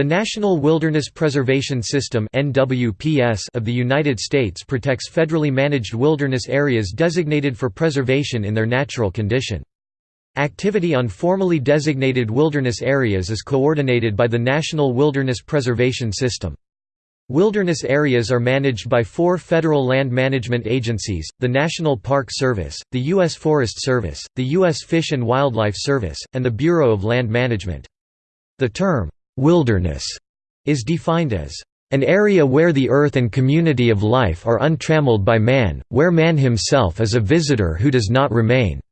The National Wilderness Preservation System of the United States protects federally managed wilderness areas designated for preservation in their natural condition. Activity on formally designated wilderness areas is coordinated by the National Wilderness Preservation System. Wilderness areas are managed by four federal land management agencies, the National Park Service, the U.S. Forest Service, the U.S. Fish and Wildlife Service, and the Bureau of Land Management. The term, Wilderness is defined as an area where the earth and community of life are untrammeled by man, where man himself is a visitor who does not remain,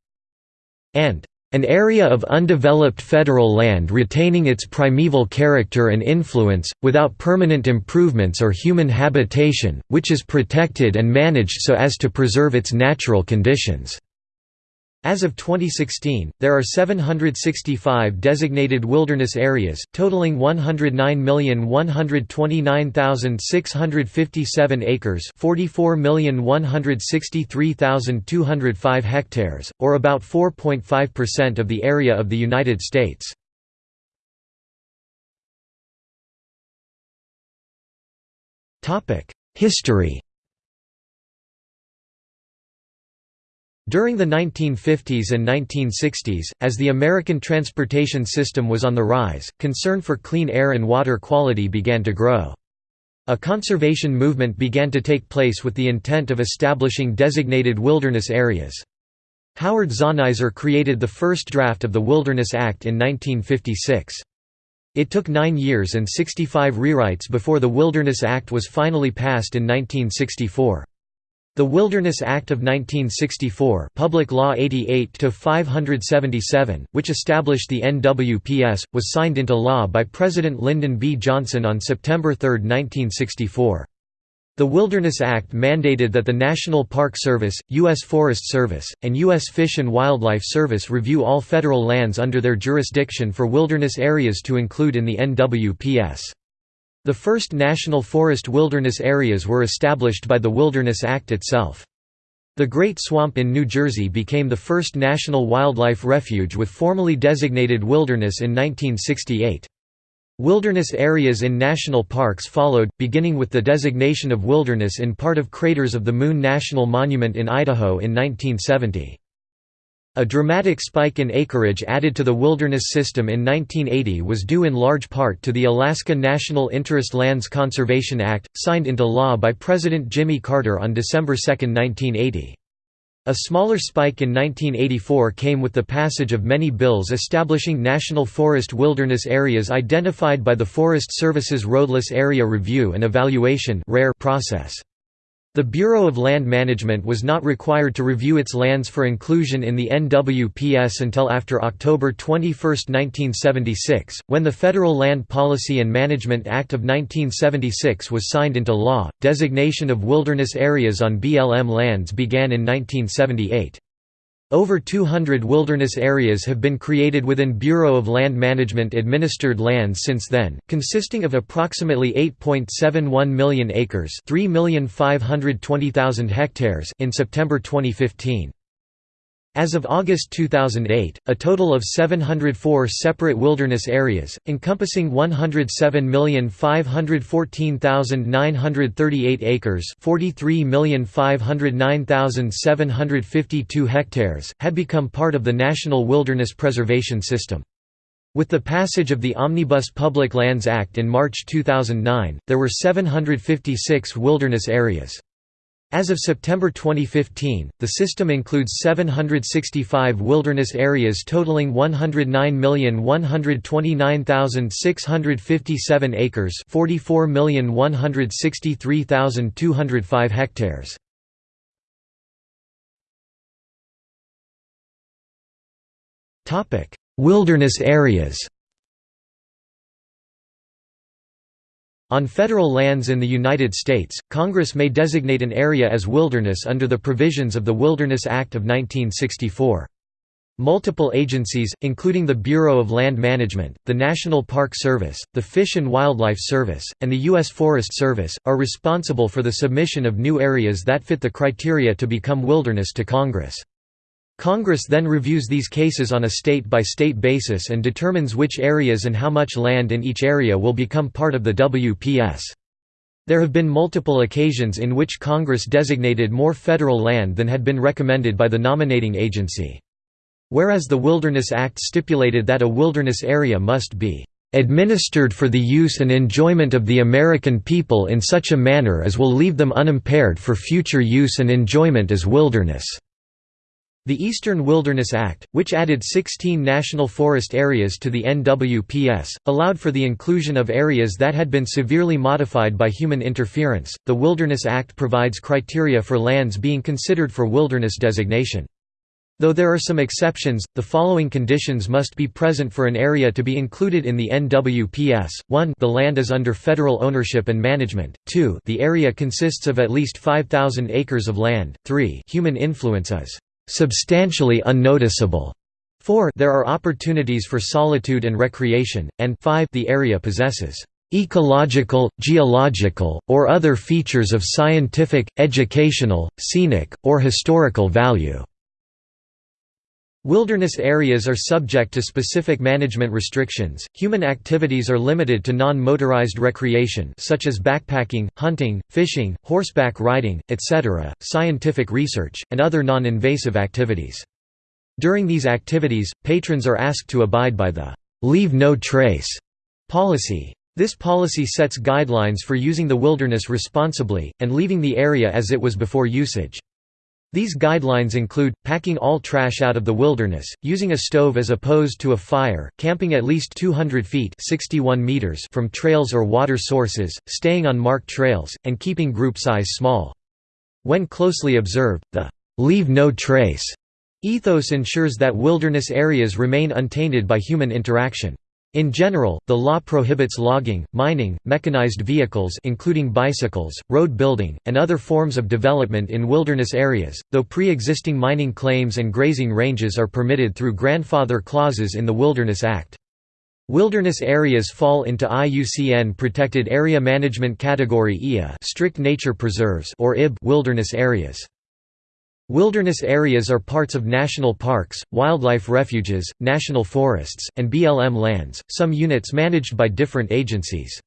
and an area of undeveloped federal land retaining its primeval character and influence, without permanent improvements or human habitation, which is protected and managed so as to preserve its natural conditions. As of 2016, there are 765 designated wilderness areas, totaling 109,129,657 acres 44,163,205 hectares, or about 4.5% of the area of the United States. History During the 1950s and 1960s, as the American transportation system was on the rise, concern for clean air and water quality began to grow. A conservation movement began to take place with the intent of establishing designated wilderness areas. Howard Zahniser created the first draft of the Wilderness Act in 1956. It took nine years and 65 rewrites before the Wilderness Act was finally passed in 1964. The Wilderness Act of 1964 Public Law 88-577, which established the NWPS, was signed into law by President Lyndon B. Johnson on September 3, 1964. The Wilderness Act mandated that the National Park Service, U.S. Forest Service, and U.S. Fish and Wildlife Service review all federal lands under their jurisdiction for wilderness areas to include in the NWPS. The first national forest wilderness areas were established by the Wilderness Act itself. The Great Swamp in New Jersey became the first national wildlife refuge with formally designated wilderness in 1968. Wilderness areas in national parks followed, beginning with the designation of wilderness in part of Craters of the Moon National Monument in Idaho in 1970. A dramatic spike in acreage added to the wilderness system in 1980 was due in large part to the Alaska National Interest Lands Conservation Act, signed into law by President Jimmy Carter on December 2, 1980. A smaller spike in 1984 came with the passage of many bills establishing national forest wilderness areas identified by the Forest Service's Roadless Area Review and Evaluation process. The Bureau of Land Management was not required to review its lands for inclusion in the NWPS until after October 21, 1976, when the Federal Land Policy and Management Act of 1976 was signed into law. Designation of wilderness areas on BLM lands began in 1978. Over 200 wilderness areas have been created within Bureau of Land Management administered lands since then, consisting of approximately 8.71 million acres, 3,520,000 hectares in September 2015. As of August 2008, a total of 704 separate wilderness areas, encompassing 107,514,938 acres 43,509,752 hectares, had become part of the National Wilderness Preservation System. With the passage of the Omnibus Public Lands Act in March 2009, there were 756 wilderness areas. As of September 2015, the system includes 765 wilderness areas totaling 109,129,657 acres 44,163,205 hectares. Wilderness areas On federal lands in the United States, Congress may designate an area as wilderness under the provisions of the Wilderness Act of 1964. Multiple agencies, including the Bureau of Land Management, the National Park Service, the Fish and Wildlife Service, and the U.S. Forest Service, are responsible for the submission of new areas that fit the criteria to become wilderness to Congress. Congress then reviews these cases on a state-by-state basis and determines which areas and how much land in each area will become part of the WPS. There have been multiple occasions in which Congress designated more federal land than had been recommended by the nominating agency. Whereas the Wilderness Act stipulated that a wilderness area must be "...administered for the use and enjoyment of the American people in such a manner as will leave them unimpaired for future use and enjoyment as wilderness." The Eastern Wilderness Act, which added 16 national forest areas to the NWPS, allowed for the inclusion of areas that had been severely modified by human interference. The Wilderness Act provides criteria for lands being considered for wilderness designation. Though there are some exceptions, the following conditions must be present for an area to be included in the NWPS, 1 the land is under federal ownership and management, 2 the area consists of at least 5,000 acres of land, 3 human influence is substantially unnoticeable. 4 There are opportunities for solitude and recreation, and 5 the area possesses ecological, geological, or other features of scientific, educational, scenic, or historical value. Wilderness areas are subject to specific management restrictions. Human activities are limited to non-motorized recreation such as backpacking, hunting, fishing, horseback riding, etc., scientific research, and other non-invasive activities. During these activities, patrons are asked to abide by the leave no trace policy. This policy sets guidelines for using the wilderness responsibly, and leaving the area as it was before usage. These guidelines include, packing all trash out of the wilderness, using a stove as opposed to a fire, camping at least 200 feet 61 meters from trails or water sources, staying on marked trails, and keeping group size small. When closely observed, the «leave no trace» ethos ensures that wilderness areas remain untainted by human interaction. In general, the law prohibits logging, mining, mechanized vehicles including bicycles, road building, and other forms of development in wilderness areas, though pre-existing mining claims and grazing ranges are permitted through grandfather clauses in the Wilderness Act. Wilderness areas fall into IUCN Protected Area Management Category IA strict nature preserves or IB wilderness areas. Wilderness areas are parts of national parks, wildlife refuges, national forests, and BLM lands, some units managed by different agencies.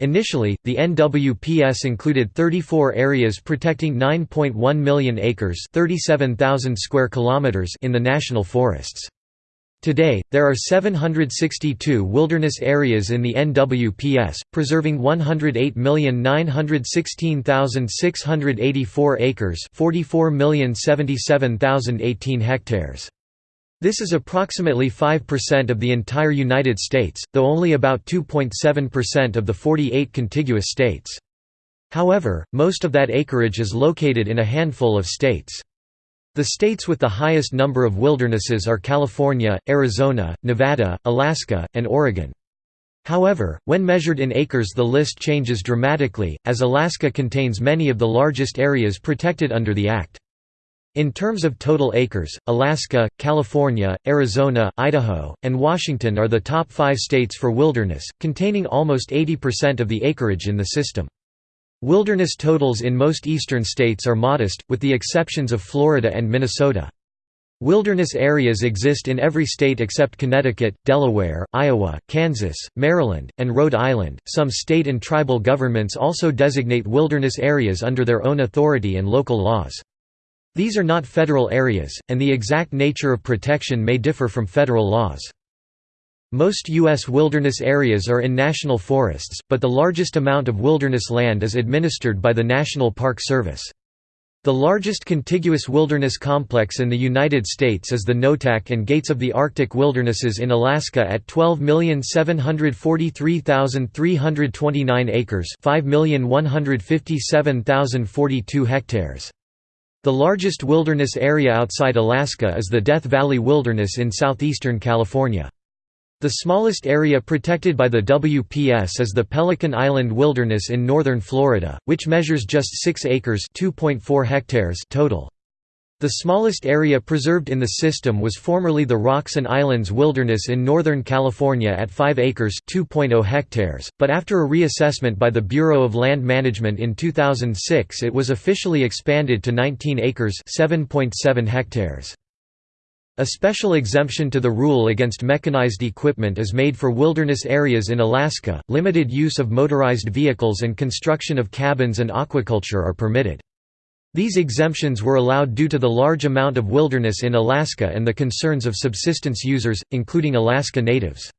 Initially, the NWPS included 34 areas protecting 9.1 million acres 37,000 square kilometers in the national forests. Today, there are 762 wilderness areas in the NWPS, preserving 108,916,684 acres 44,077,018 hectares. This is approximately 5% of the entire United States, though only about 2.7% of the 48 contiguous states. However, most of that acreage is located in a handful of states. The states with the highest number of wildernesses are California, Arizona, Nevada, Alaska, and Oregon. However, when measured in acres the list changes dramatically, as Alaska contains many of the largest areas protected under the Act. In terms of total acres, Alaska, California, Arizona, Idaho, and Washington are the top five states for wilderness, containing almost 80% of the acreage in the system. Wilderness totals in most eastern states are modest, with the exceptions of Florida and Minnesota. Wilderness areas exist in every state except Connecticut, Delaware, Iowa, Kansas, Maryland, and Rhode Island. Some state and tribal governments also designate wilderness areas under their own authority and local laws. These are not federal areas, and the exact nature of protection may differ from federal laws. Most U.S. wilderness areas are in national forests, but the largest amount of wilderness land is administered by the National Park Service. The largest contiguous wilderness complex in the United States is the Noatak and Gates of the Arctic Wildernesses in Alaska at 12,743,329 acres 5,157,042 hectares. The largest wilderness area outside Alaska is the Death Valley Wilderness in southeastern California. The smallest area protected by the WPS is the Pelican Island Wilderness in northern Florida, which measures just 6 acres hectares total. The smallest area preserved in the system was formerly the Rocks and Islands Wilderness in Northern California at 5 acres oh hectares, but after a reassessment by the Bureau of Land Management in 2006 it was officially expanded to 19 acres 7.7 hectares. A special exemption to the rule against mechanized equipment is made for wilderness areas in Alaska, limited use of motorized vehicles and construction of cabins and aquaculture are permitted. These exemptions were allowed due to the large amount of wilderness in Alaska and the concerns of subsistence users, including Alaska Natives.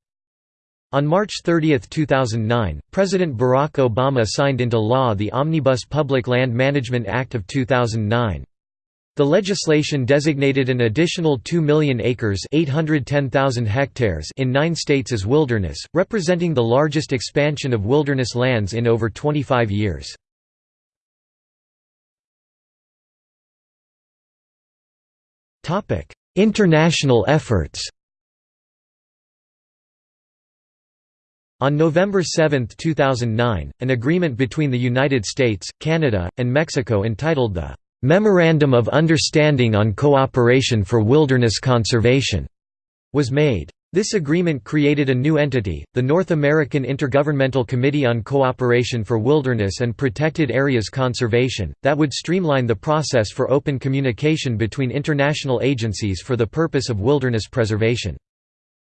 On March 30, 2009, President Barack Obama signed into law the Omnibus Public Land Management Act of 2009. The legislation designated an additional 2 million acres hectares in nine states as wilderness, representing the largest expansion of wilderness lands in over 25 years. International efforts On November 7, 2009, an agreement between the United States, Canada, and Mexico entitled the Memorandum of Understanding on Cooperation for Wilderness Conservation was made. This agreement created a new entity, the North American Intergovernmental Committee on Cooperation for Wilderness and Protected Areas Conservation, that would streamline the process for open communication between international agencies for the purpose of wilderness preservation.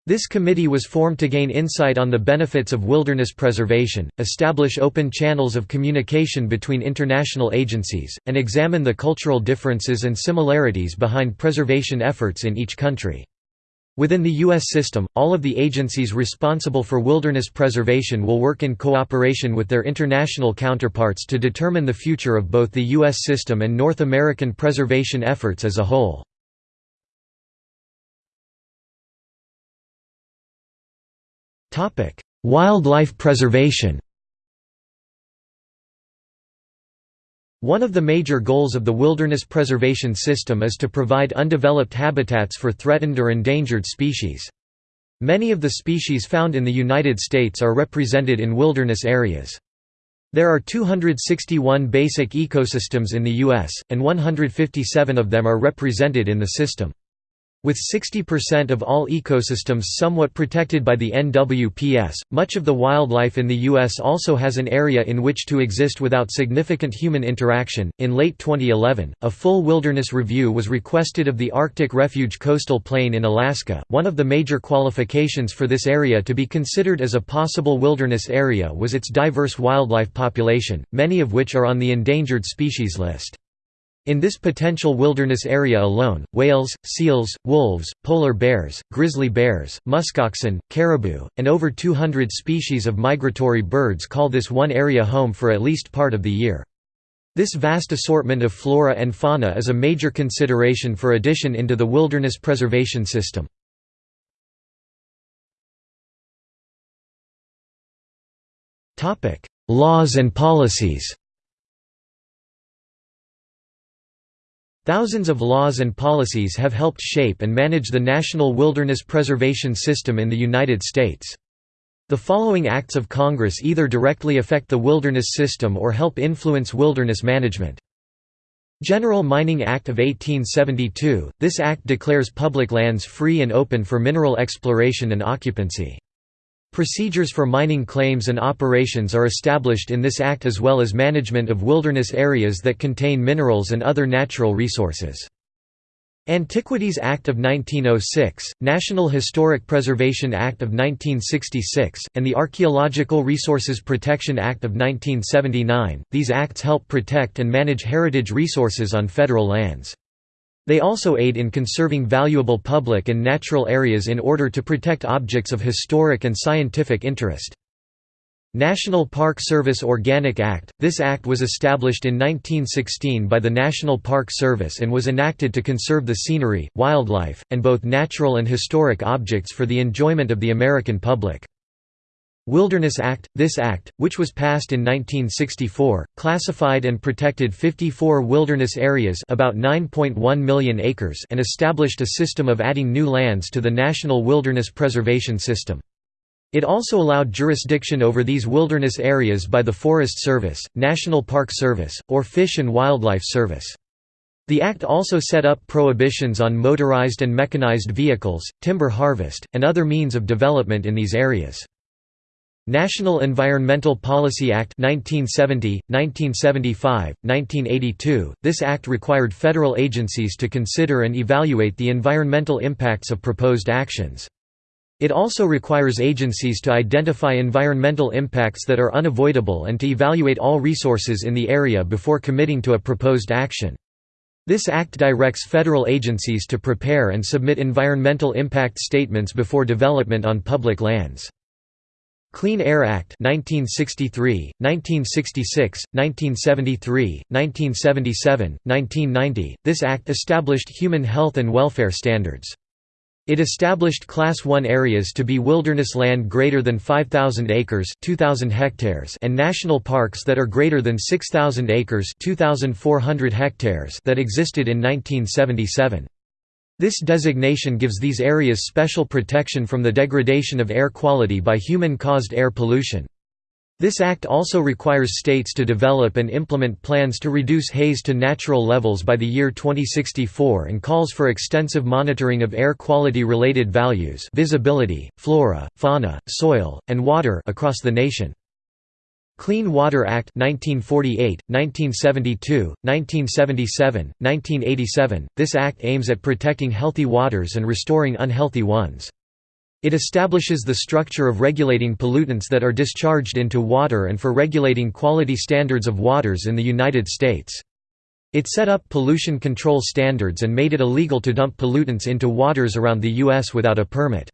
This committee was formed to gain insight on the benefits of wilderness preservation, establish open channels of communication between international agencies, and examine the cultural differences and similarities behind preservation efforts in each country. Within the U.S. system, all of the agencies responsible for wilderness preservation will work in cooperation with their international counterparts to determine the future of both the U.S. system and North American preservation efforts as a whole. Topic: Wildlife preservation. One of the major goals of the wilderness preservation system is to provide undeveloped habitats for threatened or endangered species. Many of the species found in the United States are represented in wilderness areas. There are 261 basic ecosystems in the U.S., and 157 of them are represented in the system. With 60% of all ecosystems somewhat protected by the NWPS, much of the wildlife in the U.S. also has an area in which to exist without significant human interaction. In late 2011, a full wilderness review was requested of the Arctic Refuge Coastal Plain in Alaska. One of the major qualifications for this area to be considered as a possible wilderness area was its diverse wildlife population, many of which are on the endangered species list. In this potential wilderness area alone, whales, seals, wolves, polar bears, grizzly bears, muskoxen, caribou, and over 200 species of migratory birds call this one area home for at least part of the year. This vast assortment of flora and fauna is a major consideration for addition into the wilderness preservation system. Laws and policies Thousands of laws and policies have helped shape and manage the national wilderness preservation system in the United States. The following acts of Congress either directly affect the wilderness system or help influence wilderness management. General Mining Act of 1872 – This act declares public lands free and open for mineral exploration and occupancy. Procedures for mining claims and operations are established in this act as well as management of wilderness areas that contain minerals and other natural resources. Antiquities Act of 1906, National Historic Preservation Act of 1966, and the Archaeological Resources Protection Act of 1979, these acts help protect and manage heritage resources on federal lands. They also aid in conserving valuable public and natural areas in order to protect objects of historic and scientific interest. National Park Service Organic Act – This act was established in 1916 by the National Park Service and was enacted to conserve the scenery, wildlife, and both natural and historic objects for the enjoyment of the American public. Wilderness Act – This act, which was passed in 1964, classified and protected 54 wilderness areas about 9.1 million acres and established a system of adding new lands to the National Wilderness Preservation System. It also allowed jurisdiction over these wilderness areas by the Forest Service, National Park Service, or Fish and Wildlife Service. The Act also set up prohibitions on motorized and mechanized vehicles, timber harvest, and other means of development in these areas. National Environmental Policy Act 1970, 1975, 1982. This act required federal agencies to consider and evaluate the environmental impacts of proposed actions. It also requires agencies to identify environmental impacts that are unavoidable and to evaluate all resources in the area before committing to a proposed action. This act directs federal agencies to prepare and submit environmental impact statements before development on public lands. Clean Air Act 1963, 1966, 1973, 1977, 1990. This act established human health and welfare standards. It established Class 1 areas to be wilderness land greater than 5,000 acres 2,000 hectares and national parks that are greater than 6,000 acres 2,400 hectares that existed in 1977. This designation gives these areas special protection from the degradation of air quality by human-caused air pollution. This act also requires states to develop and implement plans to reduce haze to natural levels by the year 2064 and calls for extensive monitoring of air quality-related values visibility, flora, fauna, soil, and water across the nation. Clean Water Act 1948, 1972, 1977, 1987. This act aims at protecting healthy waters and restoring unhealthy ones. It establishes the structure of regulating pollutants that are discharged into water and for regulating quality standards of waters in the United States. It set up pollution control standards and made it illegal to dump pollutants into waters around the U.S. without a permit.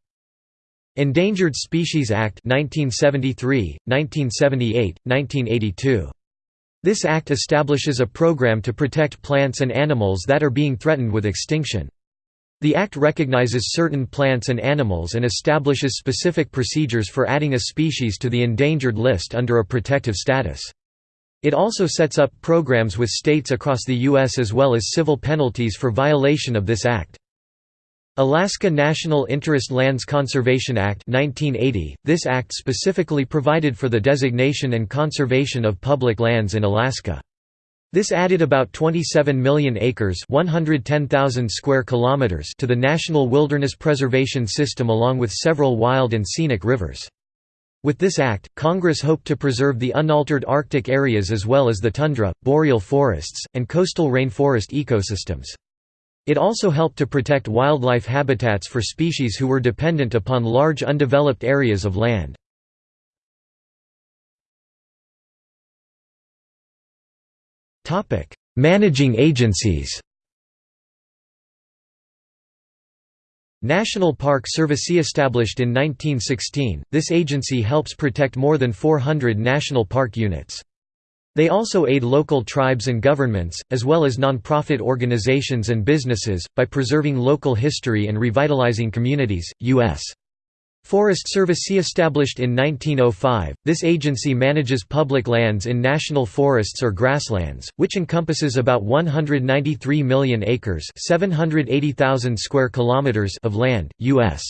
Endangered Species Act 1973, 1978, 1982. This act establishes a program to protect plants and animals that are being threatened with extinction. The act recognizes certain plants and animals and establishes specific procedures for adding a species to the endangered list under a protective status. It also sets up programs with states across the U.S. as well as civil penalties for violation of this act. Alaska National Interest Lands Conservation Act 1980. This act specifically provided for the designation and conservation of public lands in Alaska. This added about 27 million acres, 110,000 square kilometers to the National Wilderness Preservation System along with several wild and scenic rivers. With this act, Congress hoped to preserve the unaltered Arctic areas as well as the tundra, boreal forests, and coastal rainforest ecosystems. It also helped to protect wildlife habitats for species who were dependent upon large undeveloped areas of land. Managing agencies National Park Service established in 1916, this agency helps protect more than 400 national park units. They also aid local tribes and governments, as well as non-profit organizations and businesses, by preserving local history and revitalizing communities. U.S. Forest Service established in 1905, this agency manages public lands in national forests or grasslands, which encompasses about 193 million acres 780,000 square kilometers of land, U.S.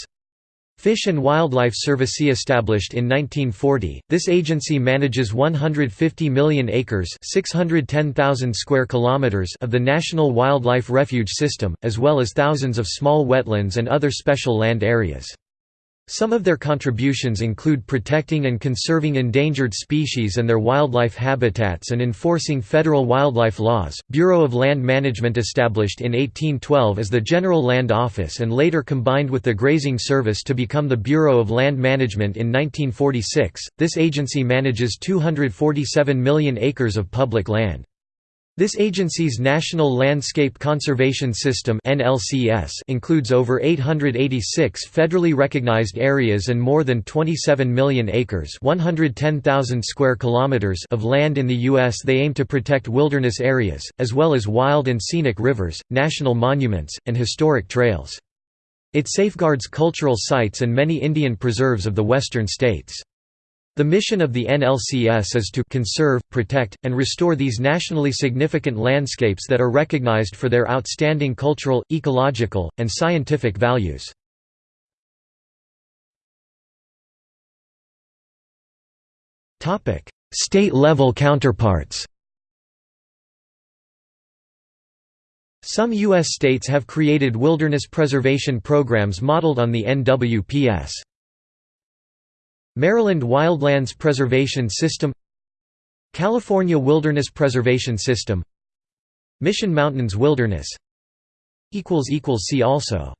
Fish and Wildlife Service established in 1940, this agency manages 150 million acres 610,000 square kilometers of the National Wildlife Refuge System, as well as thousands of small wetlands and other special land areas. Some of their contributions include protecting and conserving endangered species and their wildlife habitats and enforcing federal wildlife laws. Bureau of Land Management established in 1812 as the General Land Office and later combined with the Grazing Service to become the Bureau of Land Management in 1946. This agency manages 247 million acres of public land. This agency's National Landscape Conservation System includes over 886 federally recognized areas and more than 27 million acres square kilometers of land in the U.S. They aim to protect wilderness areas, as well as wild and scenic rivers, national monuments, and historic trails. It safeguards cultural sites and many Indian preserves of the western states. The mission of the NLCS is to conserve, protect, and restore these nationally significant landscapes that are recognized for their outstanding cultural, ecological, and scientific values. State-level counterparts Some U.S. states have created wilderness preservation programs modeled on the NWPS. Maryland Wildlands Preservation System California Wilderness Preservation System Mission Mountains Wilderness. See also